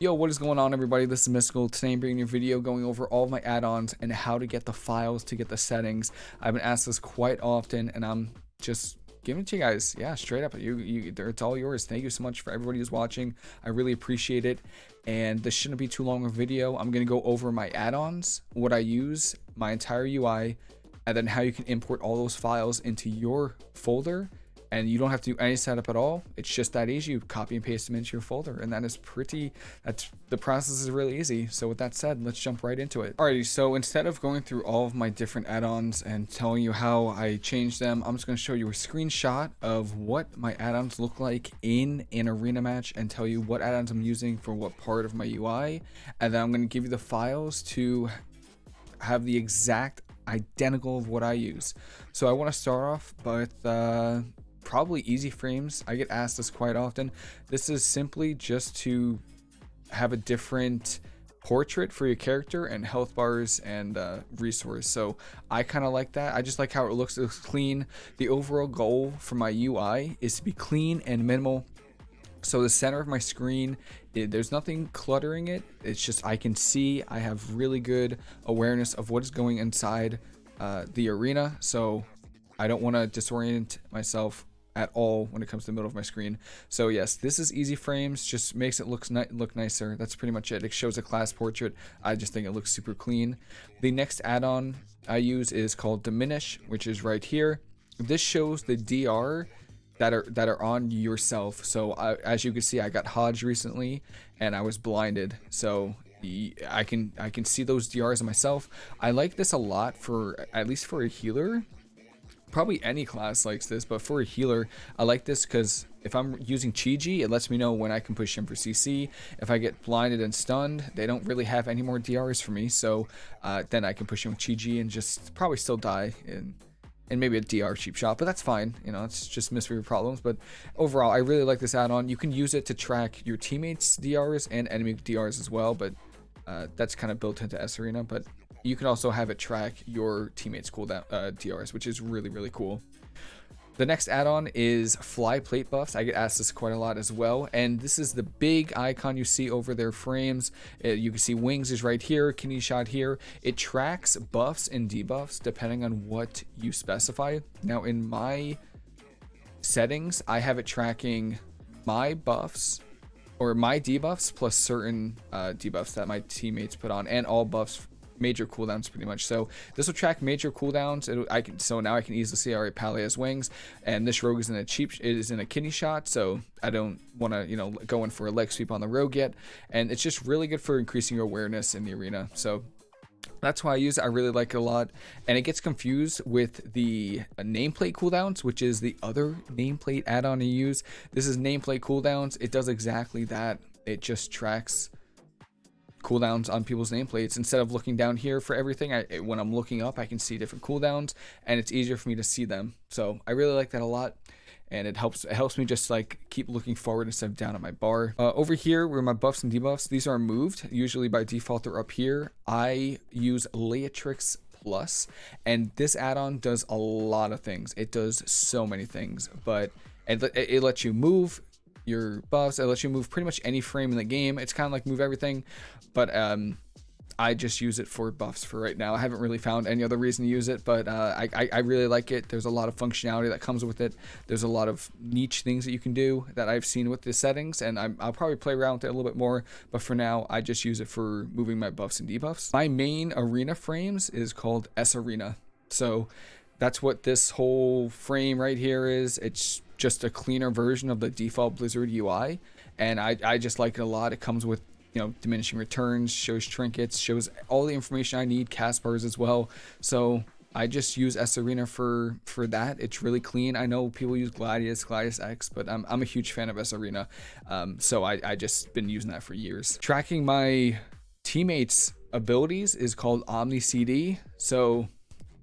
Yo, what is going on everybody? This is Mystical. Today I'm bringing you a video going over all of my add-ons and how to get the files to get the settings. I've been asked this quite often and I'm just giving it to you guys. Yeah, straight up. You, you, it's all yours. Thank you so much for everybody who's watching. I really appreciate it. And this shouldn't be too long of a video. I'm going to go over my add-ons, what I use, my entire UI, and then how you can import all those files into your folder and you don't have to do any setup at all. It's just that easy. You copy and paste them into your folder and that is pretty, that's, the process is really easy. So with that said, let's jump right into it. Alrighty, so instead of going through all of my different add-ons and telling you how I changed them, I'm just going to show you a screenshot of what my add-ons look like in an arena match and tell you what add-ons I'm using for what part of my UI. And then I'm going to give you the files to have the exact identical of what I use. So I want to start off with uh, probably EasyFrames. I get asked this quite often. This is simply just to have a different portrait for your character and health bars and uh, resource. So I kind of like that. I just like how it looks. It looks clean. The overall goal for my UI is to be clean and minimal. So the center of my screen, it, there's nothing cluttering it. It's just I can see. I have really good awareness of what is going inside uh, the arena. So I don't want to disorient myself at all when it comes to the middle of my screen. So yes, this is EasyFrames, just makes it look, ni look nicer. That's pretty much it. It shows a class portrait. I just think it looks super clean. The next add-on I use is called Diminish, which is right here. This shows the DR that are that are on yourself. So I, as you can see, I got Hodge recently, and I was blinded. So I can I can see those DRs myself. I like this a lot for at least for a healer probably any class likes this, but for a healer, I like this because if I'm using Chi-Ji, it lets me know when I can push him for CC. If I get blinded and stunned, they don't really have any more DRs for me, so uh, then I can push him with Chi-Ji and just probably still die in and maybe a DR cheap shot, but that's fine. You know, it's just mystery problems. But overall, I really like this add-on. You can use it to track your teammates' DRs and enemy DRs as well, but uh, that's kind of built into sArena. But you can also have it track your teammates cooldown uh, DRs, which is really, really cool. The next add-on is FlyPlateBuffs. I get asked this quite a lot as well. And this is the big icon you see over their frames. Uh, you can see wings is right here, kidney shot here. It tracks buffs and debuffs depending on what you specify. Now in my settings, I have it tracking my buffs or my debuffs plus certain uh, debuffs that my teammates put on and all buffs major cooldowns pretty much. So this will track major cooldowns. It, I can so now I can easily see alright Pally has wings, and this rogue is in a cheap it is in a kidney shot. So I don't want to you know go in for a leg sweep on the rogue yet, and it's just really good for increasing your awareness in the arena. So that's why I use it. I really like it a lot. And it gets confused with the nameplate cooldowns, which is the other nameplate add-on you use. This is nameplate cooldowns. It does exactly that. It just tracks cooldowns on people's nameplates. Instead of looking down here for everything I, when I'm looking up I can see different cooldowns and it's easier for me to see them. So I really like that a lot and it helps it helps me just like keep looking forward instead of down at my bar. Uh, over here where my buffs and debuffs these are moved usually by default they're up here. I use Leatrix Plus and this add-on does a lot of things. It does so many things but it, it lets you move your buffs. It lets you move pretty much any frame in the game. It's kind of like move everything, but um, I just use it for buffs for right now. I haven't really found any other reason to use it, but uh, I, I, really like it. There's a lot of functionality that comes with it. There's a lot of niche things that you can do that I've seen with the settings, and i will probably play around with it a little bit more, but for now, I just use it for moving my buffs and debuffs. My main arena frames is called sArena. So that's what this whole frame right here is. It's just a cleaner version of the default Blizzard UI, and I, I just like it a lot. It comes with you know diminishing returns, shows trinkets, shows all the information I need, cast bars as well. So I just use sArena for for that. It's really clean. I know people use Gladius, GladiusEx, but I'm I'm a huge fan of sArena, um, so I I just been using that for years. Tracking my teammates' abilities is called OmniCD. So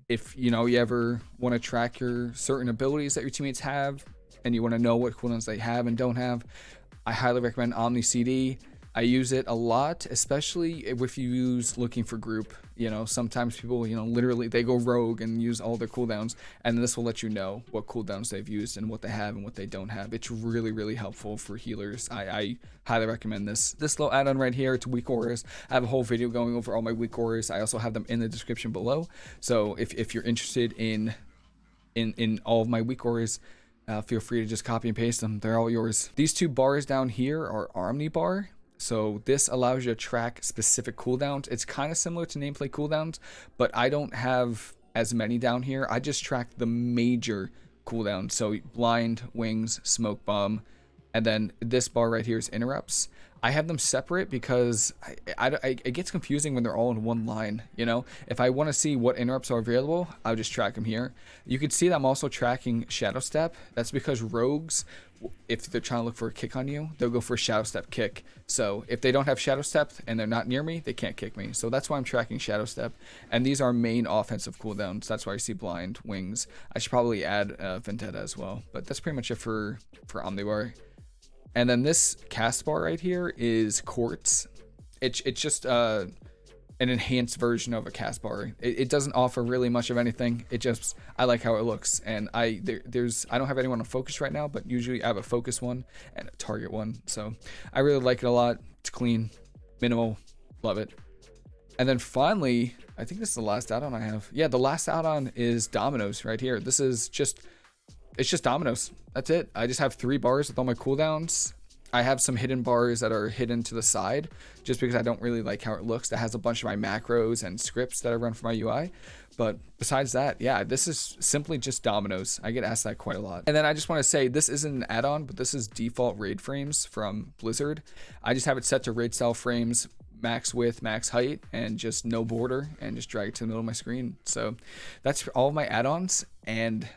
if you know you ever want to track your certain abilities that your teammates have and you want to know what cooldowns they have and don't have, I highly recommend OmniCD. I use it a lot, especially if you use looking for group. You know, sometimes people, you know, literally they go rogue and use all their cooldowns, and this will let you know what cooldowns they've used and what they have and what they don't have. It's really, really helpful for healers. I, I highly recommend this. This little add-on right here, it's WeakAuras. I have a whole video going over all my WeakAuras. I also have them in the description below. So if, if you're interested in in in all of my WeakAuras, uh, feel free to just copy and paste them. They're all yours. These two bars down here are OmniBar. So this allows you to track specific cooldowns. It's kind of similar to nameplate cooldowns, but I don't have as many down here. I just track the major cooldowns. So blind, wings, smoke bomb, and then this bar right here is interrupts. I have them separate because I, I, I, it gets confusing when they're all in one line, you know? If I want to see what interrupts are available, I'll just track them here. You can see that I'm also tracking Shadow Step. That's because rogues, if they're trying to look for a kick on you, they'll go for a Shadow Step kick. So if they don't have Shadow Step and they're not near me, they can't kick me. So that's why I'm tracking Shadow Step. And these are main offensive cooldowns. That's why I see Blind, Wings. I should probably add uh, Vendetta as well. But that's pretty much it for, for OmniBar. And then this cast bar right here is quartz. It's it's just uh, an enhanced version of a cast bar. It, it, doesn't offer really much of anything. It just I like how it looks, and I there, there's I don't have anyone on focus right now, but usually I have a focus one and a target one. So I really like it a lot. It's clean, minimal, love it. And then finally, I think this is the last add-on I have. Yeah, the last add-on is Dominos right here. This is just it's just Dominos. That's it. I just have three bars with all my cooldowns. I have some hidden bars that are hidden to the side just because I don't really like how it looks. That has a bunch of my macros and scripts that I run for my UI. But besides that, yeah, this is simply just Dominos. I get asked that quite a lot. And then I just want to say this isn't an add-on, but this is default raid frames from Blizzard. I just have it set to raid style frames max width, max height, and just no border, and just drag it to the middle of my screen. So that's all my add-ons. And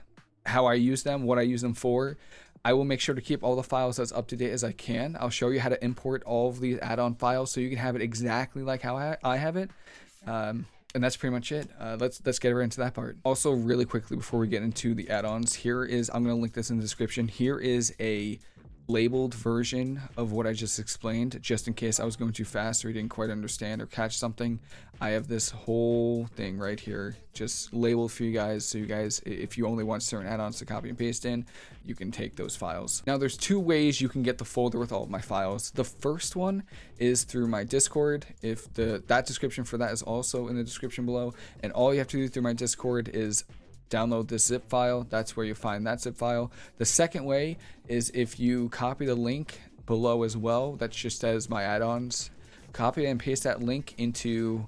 how I use them, what I use them for. I will make sure to keep all the files as up to date as I can. I'll show you how to import all of these add-on files so you can have it exactly like how I have it. Um, and that's pretty much it. Uh, let's let's get right into that part. Also, really quickly before we get into the add-ons, here is I'm gonna link this in the description. Here is a labeled version of what I just explained, just in case I was going too fast or you didn't quite understand or catch something. I have this whole thing right here, just labeled for you guys. So you guys, if you only want certain add-ons to copy and paste in, you can take those files. Now there's two ways you can get the folder with all of my files. The first one is through my Discord. If the that description for that is also in the description below. And all you have to do through my Discord is download this zip file. That's where you find that zip file. The second way is if you copy the link below as well, that just says my add-ons, copy and paste that link into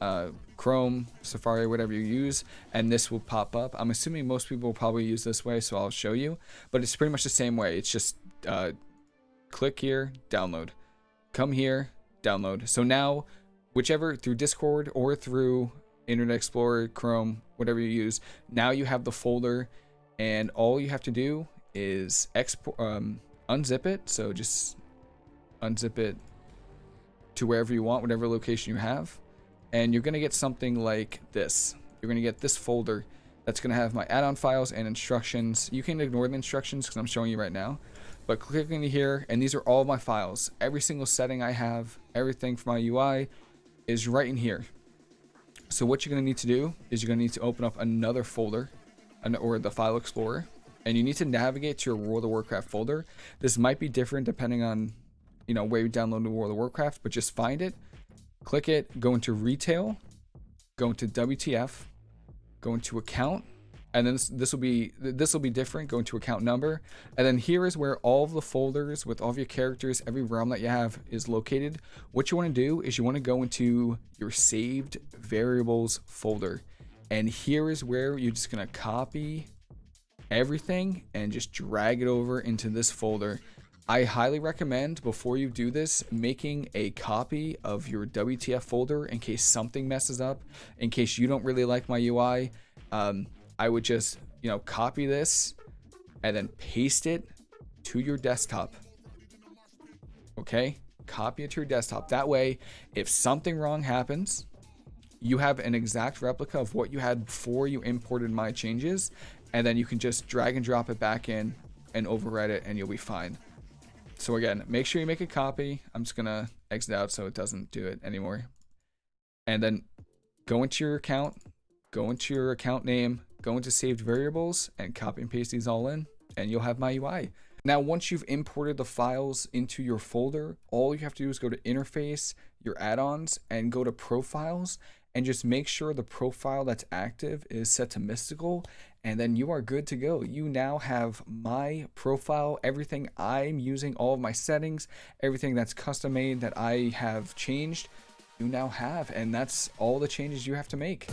uh, Chrome, Safari, whatever you use, and this will pop up. I'm assuming most people will probably use this way, so I'll show you. But it's pretty much the same way. It's just uh, click here, download. Come here, download. So now, whichever through Discord or through Internet Explorer, Chrome, whatever you use. Now you have the folder, and all you have to do is export, um, unzip it. So just unzip it to wherever you want, whatever location you have, and you're gonna get something like this. You're gonna get this folder that's gonna have my add-on files and instructions. You can ignore the instructions because I'm showing you right now. But click into here, and these are all my files. Every single setting I have, everything for my UI is right in here. So what you're going to need to do is you're going to need to open up another folder or the file explorer and you need to navigate to your World of Warcraft folder. This might be different depending on you know where you download World of Warcraft, but just find it, click it, go into retail, go into WTF, go into account, and then this, this will be this will be different going to account number. And then here is where all the folders with all of your characters every realm that you have is located. What you want to do is you want to go into your saved variables folder. And here is where you're just going to copy everything and just drag it over into this folder. I highly recommend before you do this making a copy of your WTF folder in case something messes up in case you don't really like my UI um, I would just, you know, copy this and then paste it to your desktop. Okay? Copy it to your desktop. That way, if something wrong happens, you have an exact replica of what you had before you imported my changes, and then you can just drag and drop it back in and overwrite it, and you'll be fine. so again, make sure you make a copy. I'm just gonna exit out so it doesn't do it anymore. And then go into your account, go into your account name, go into saved variables and copy and paste these all in and you'll have my UI. Now, once you've imported the files into your folder, all you have to do is go to interface, your add-ons, and go to profiles, and just make sure the profile that's active is set to mystical, and then you are good to go. You now have my profile, everything I'm using, all of my settings, everything that's custom made that I have changed, you now have, and that's all the changes you have to make.